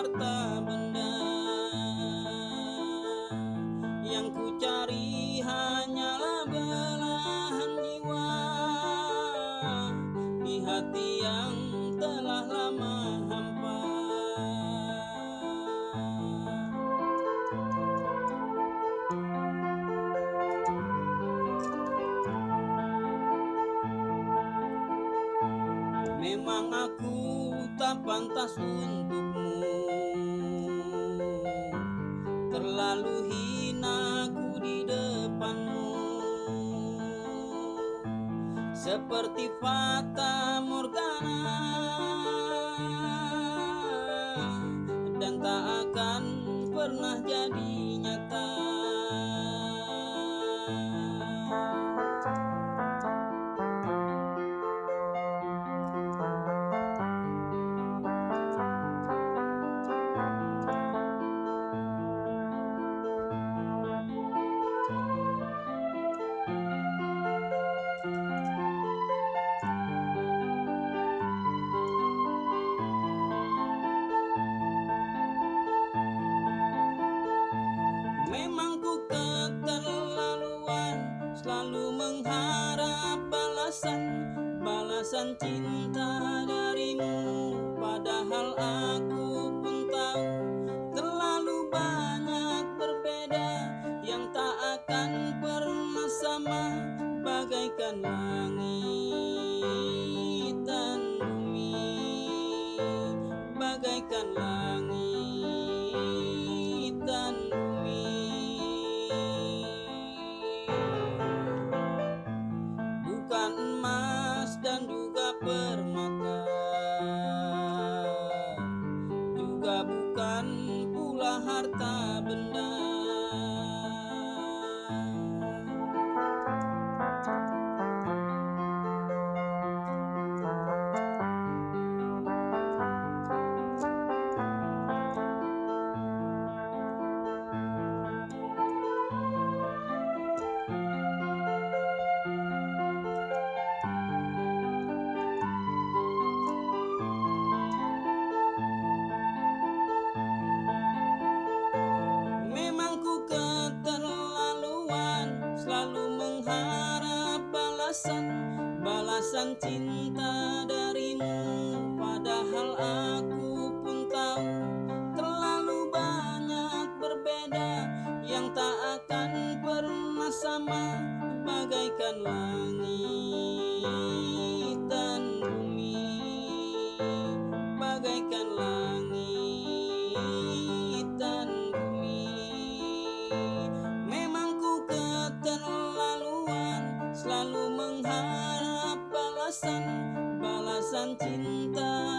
harta benda Yang ku cari hanyalah belahan jiwa. Di hati yang telah lama hampa. Memang aku tak pantas untukmu. Terlalu hina aku di depanmu. Seperti fata morgana Memang ku keterlaluan Selalu mengharap balasan Balasan cinta darimu. Padahal aku মতো balasan Balasan cinta darimu. Padahal aku pun tahu Balasan cinta